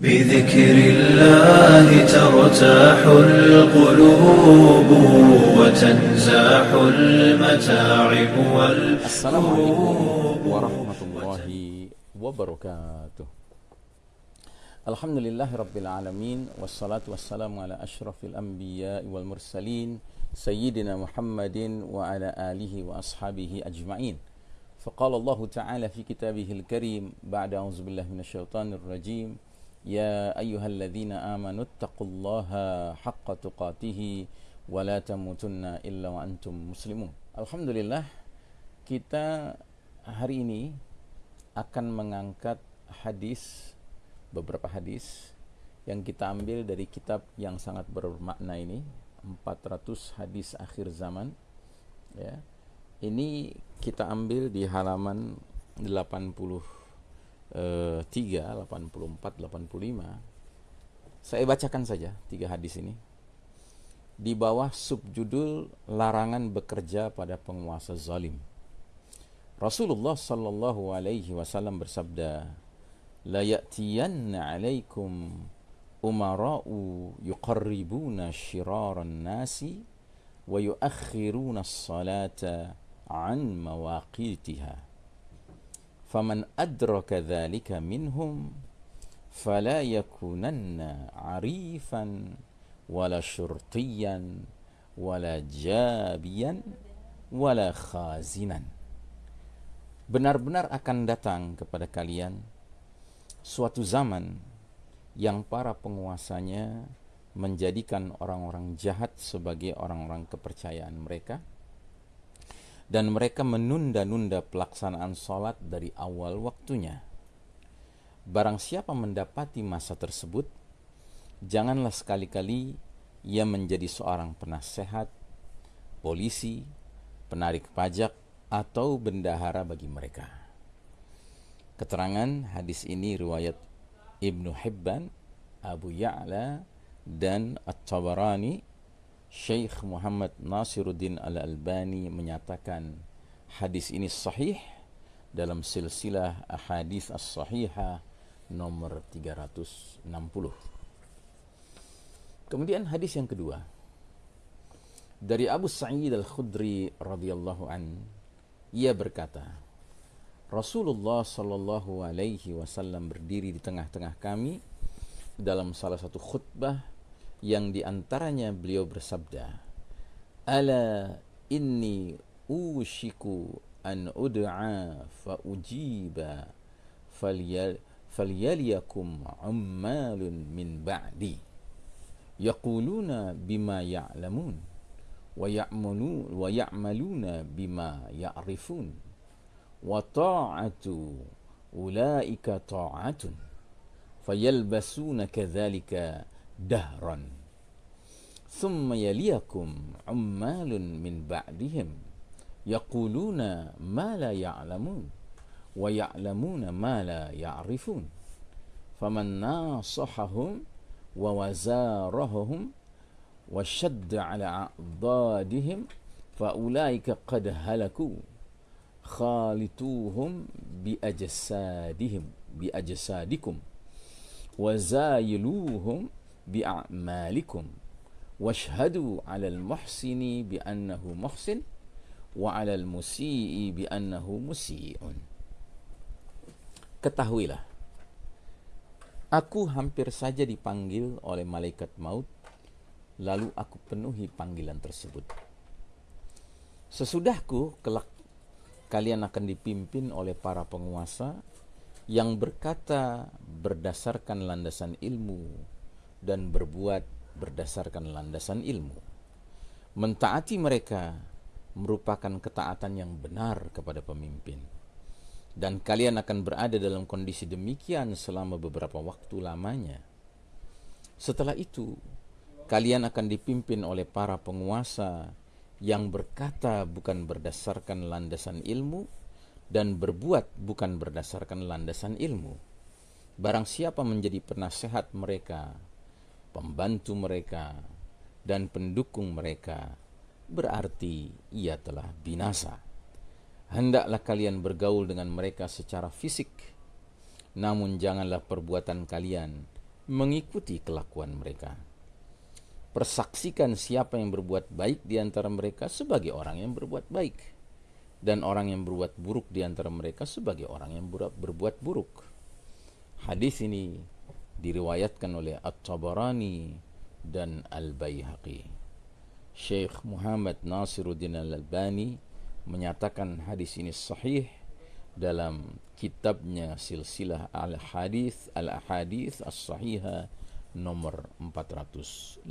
بذكر الله ترتاح القلوب وتنزاح المتاعب السلام عليكم والكروب ورحمة الله وبركاته. الحمد لله رب العالمين والصلاة والسلام على أشرف الأنبياء والمرسلين سيدنا محمد وعلى آله وأصحابه أجمعين. فقال الله تعالى في كتابه الكريم بعد أعوذ بالله من الشيطان الرجيم يا أيها الذين آمنوا اتقوا الله حق تقاته ولا تموتن إلا وأنتم مسلمون الحمد لله kita hari ini akan mengangkat hadis beberapa hadis yang kita ambil dari kitab yang sangat bermakna ini 400 hadis akhir zaman ya ini kita ambil di halaman 83 84 85 saya bacakan saja tiga hadis ini. Di bawah subjudul larangan bekerja pada penguasa zalim. Rasulullah sallallahu alaihi wasallam bersabda, "La ya'tiyanna 'alaikum umara'u yuqarribuna shiraran nasi wa yuakhiruna as-salata 'an. Faman adraka dhalika minhum fala yakunanna 'arifan wala syurtiyan wala jabiyan wala khazinan." benar-benar akan datang kepada kalian suatu zaman yang para penguasanya menjadikan orang-orang jahat sebagai orang-orang kepercayaan mereka dan mereka menunda-nunda pelaksanaan sholat dari awal waktunya. Barang siapa mendapati masa tersebut, janganlah sekali-kali ia menjadi seorang penasehat, polisi, penarik pajak, atau bendahara bagi mereka. Keterangan hadis ini riwayat Ibnu Hibban, Abu Ya'la, dan At-Tabarani. Syekh Muhammad Nasiruddin Al-Albani menyatakan hadis ini sahih dalam silsilah ahadis as-sahihah nomor 360. Kemudian hadis yang kedua dari Abu Sa'id Al-Khudri radhiyallahu an ia berkata, Rasulullah Shallallahu Alaihi Wasallam berdiri di tengah-tengah kami dalam salah satu khutbah yang diantaranya beliau bersabda, Ala inni ushiku an ud'a fa ujiba falyaliyakum ummalun min ba'di yaquluna bima ya'lamun ويعملون ويعملون بما يعرفون وطاعة أولئك طاعة فيلبسون كذلك دهرا. ثم يليكم عمال من بعدهم يقولون ما لا يعلمون ويعلمون ما لا يعرفون. فمن ناصحهم ووزارهم وشد على أعضادهم فأولئك قد هلكوا. خالطوهم بأجسادهم بأجسادكم. وزايلوهم bi'amalikum. Washhadu 'alal muhsini bi annahu muhsin wa 'alal musii'i bi annahu musii'un Ketahuilah aku hampir saja dipanggil oleh malaikat maut lalu aku penuhi panggilan tersebut. Sesudahku kelak kalian akan dipimpin oleh para penguasa yang berkata berdasarkan landasan ilmu dan berbuat berdasarkan landasan ilmu. Mentaati mereka merupakan ketaatan yang benar kepada pemimpin. Dan kalian akan berada dalam kondisi demikian selama beberapa waktu lamanya. Setelah itu, kalian akan dipimpin oleh para penguasa yang berkata bukan berdasarkan landasan ilmu dan berbuat bukan berdasarkan landasan ilmu. Barang siapa menjadi penasehat mereka, pembantu mereka, dan pendukung mereka, berarti ia telah binasa. Hendaklah kalian bergaul dengan mereka secara fisik, namun janganlah perbuatan kalian mengikuti kelakuan mereka. Persaksikan siapa yang berbuat baik di antara mereka sebagai orang yang berbuat baik dan orang yang berbuat buruk di antara mereka sebagai orang yang berbuat buruk. Hadis ini diriwayatkan oleh At-Tabarani dan Al-Baihaqi. Syekh Muhammad Nasiruddin Al-Albani menyatakan hadis ini sahih dalam kitabnya Silsilah Al-Hadis Al-Ahadits As-Sahihah nomor 457.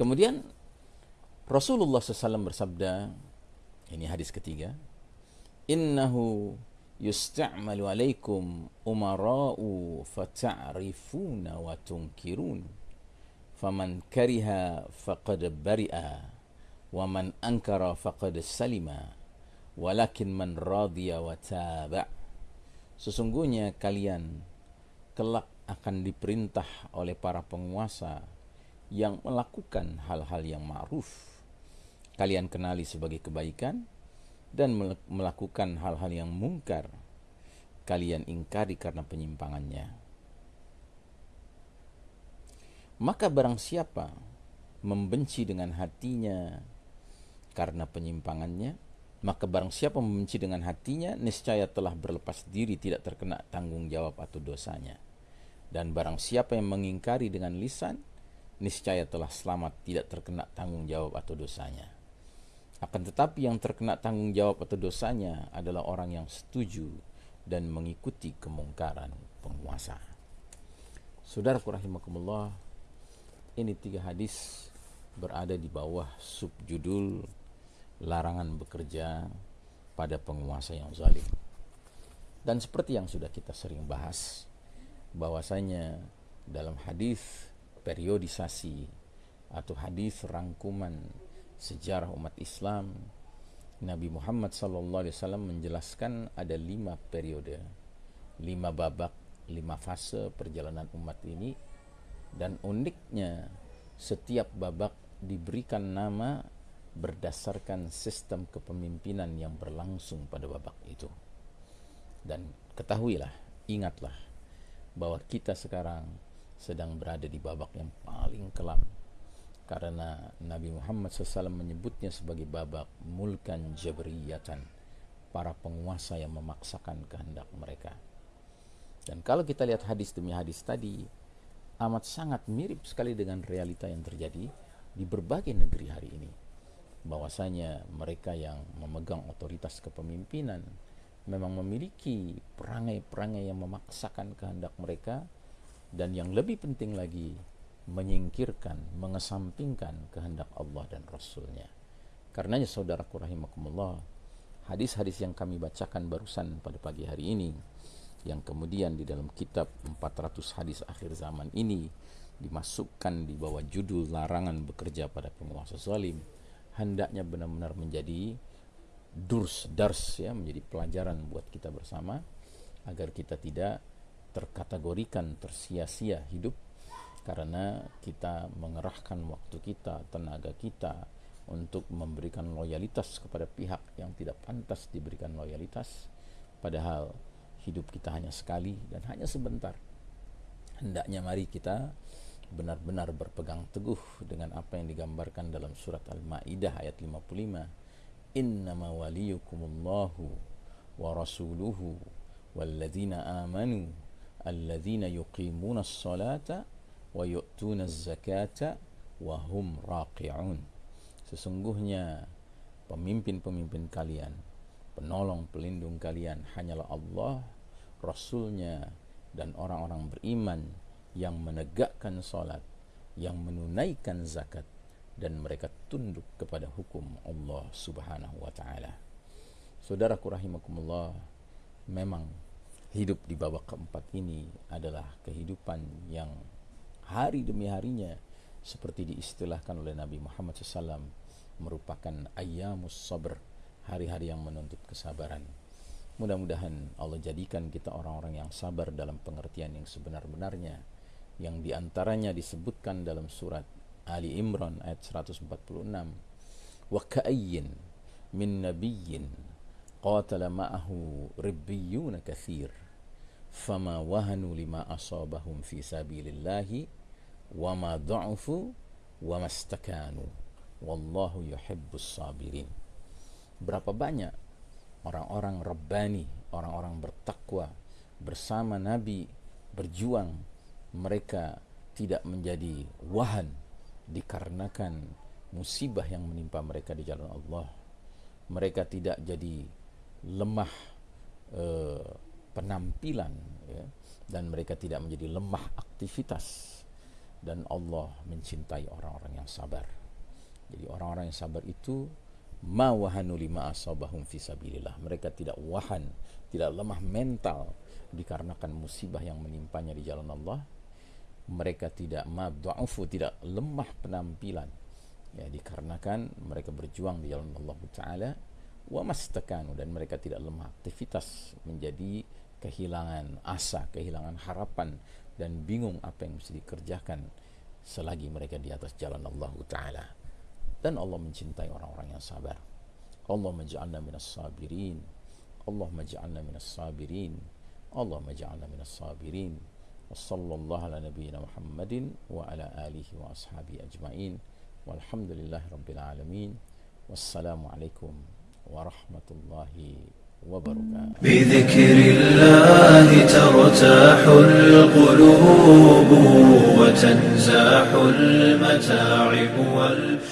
Kemudian Rasulullah SAW bersabda, ini hadis ketiga, Innahu yusta'malu alaikum umara'u fata'rifuna wa tunkirun. Faman kariha faqad bari'a wa man ankara faqad salima walakin man radiya wa taba' Sesungguhnya kalian kelak akan diperintah oleh para penguasa yang melakukan hal-hal yang ma'ruf. Kalian kenali sebagai kebaikan dan melakukan hal-hal yang mungkar. Kalian ingkari karena penyimpangannya. Maka barang siapa membenci dengan hatinya karena penyimpangannya, maka barang siapa membenci dengan hatinya, niscaya telah berlepas diri tidak terkena tanggung jawab atau dosanya. Dan barang siapa yang mengingkari dengan lisan, niscaya telah selamat tidak terkena tanggung jawab atau dosanya. Akan tetapi yang terkena tanggung jawab atau dosanya adalah orang yang setuju dan mengikuti kemungkaran penguasa. Saudara rahimakumullah, ini tiga hadis berada di bawah subjudul larangan bekerja pada penguasa yang zalim. Dan seperti yang sudah kita sering bahas, bahwasanya dalam hadis periodisasi atau hadis rangkuman sejarah umat Islam, Nabi Muhammad SAW menjelaskan ada lima periode, lima babak, lima fase perjalanan umat ini, dan uniknya setiap babak diberikan nama berdasarkan sistem kepemimpinan yang berlangsung pada babak itu. Dan ketahuilah, ingatlah bahwa kita sekarang sedang berada di babak yang paling kelam karena Nabi Muhammad SAW menyebutnya sebagai babak mulkan jabriyatan para penguasa yang memaksakan kehendak mereka. Dan kalau kita lihat hadis demi hadis tadi amat sangat mirip sekali dengan realita yang terjadi di berbagai negeri hari ini. Bahwasanya mereka yang memegang otoritas kepemimpinan memang memiliki perangai-perangai yang memaksakan kehendak mereka. Dan yang lebih penting lagi menyingkirkan, mengesampingkan kehendak Allah dan Rasulnya. Karenanya saudaraku rahimakumullah, hadis-hadis yang kami bacakan barusan pada pagi hari ini, yang kemudian di dalam kitab 400 hadis akhir zaman ini dimasukkan di bawah judul larangan bekerja pada penguasa zalim, hendaknya benar-benar menjadi durs dars ya menjadi pelajaran buat kita bersama agar kita tidak terkategorikan tersia-sia hidup karena kita mengerahkan waktu kita, tenaga kita untuk memberikan loyalitas kepada pihak yang tidak pantas diberikan loyalitas padahal hidup kita hanya sekali dan hanya sebentar. Hendaknya mari kita benar-benar berpegang teguh dengan apa yang digambarkan dalam surat Al-Maidah ayat 55. Innama waliyukumullahu wa rasuluhu walladzina amanu alladzina yuqimuna as-salata wa yu'tuna hum raqi'un. Sesungguhnya pemimpin-pemimpin kalian, penolong pelindung kalian hanyalah Allah, Rasulnya dan orang-orang beriman yang menegakkan salat, yang menunaikan zakat dan mereka tunduk kepada hukum Allah Subhanahu wa taala. Saudaraku rahimakumullah, memang hidup di babak keempat ini adalah kehidupan yang hari demi harinya seperti diistilahkan oleh Nabi Muhammad SAW merupakan ayamus sabr hari-hari yang menuntut kesabaran. Mudah-mudahan Allah jadikan kita orang-orang yang sabar dalam pengertian yang sebenar-benarnya yang di antaranya disebutkan dalam surat Ali Imran ayat 146 wa ka'ayyin min nabiyyin qatala ma'ahu ribbiyuna kathir fama wahanu lima asabahum fi sabilillahi wa ma dha'ufu wa mastakanu wallahu yuhibbus sabirin berapa banyak orang-orang rabbani orang-orang bertakwa bersama nabi berjuang mereka tidak menjadi wahan dikarenakan musibah yang menimpa mereka di jalan Allah. Mereka tidak jadi lemah eh, penampilan ya, dan mereka tidak menjadi lemah aktivitas dan Allah mencintai orang-orang yang sabar. Jadi orang-orang yang sabar itu ma wahanu lima asabahum fi sabilillah. Mereka tidak wahan, tidak lemah mental dikarenakan musibah yang menimpanya di jalan Allah. Mereka tidak ma dha'ufu, tidak lemah penampilan ya dikarenakan mereka berjuang di jalan Allah taala wa mastakanu dan mereka tidak lemah aktivitas menjadi kehilangan asa, kehilangan harapan dan bingung apa yang mesti dikerjakan selagi mereka di atas jalan Allah taala. Dan Allah mencintai orang-orang yang sabar. Allah maj'alna minas sabirin. Allah maj'alna minas sabirin. Allah maj'alna minas sabirin. Wassallallahu ala nabiyyina Muhammadin wa ala alihi wa ashabihi ajma'in. Walhamdulillahi rabbil alamin. Wassalamu alaikum warahmatullahi وبركاته بذكر الله ترتاح القلوب وتنزاح المتاعب والفتن